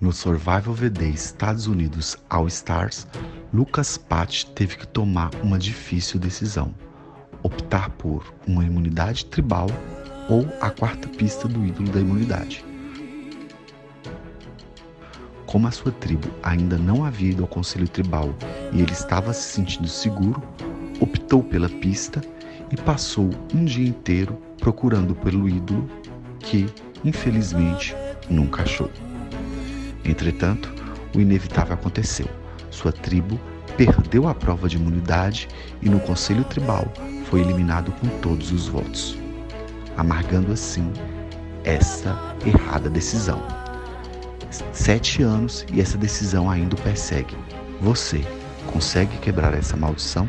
No Survival VD Estados Unidos All Stars, Lucas Pat teve que tomar uma difícil decisão: optar por uma imunidade tribal ou a quarta pista do ídolo da imunidade. Como a sua tribo ainda não havia ido ao conselho tribal e ele estava se sentindo seguro, optou pela pista e passou um dia inteiro procurando pelo ídolo que, infelizmente, nunca achou. Entretanto, o inevitável aconteceu. Sua tribo perdeu a prova de imunidade e no conselho tribal foi eliminado com todos os votos, amargando assim essa errada decisão. Sete anos e essa decisão ainda o persegue. Você consegue quebrar essa maldição?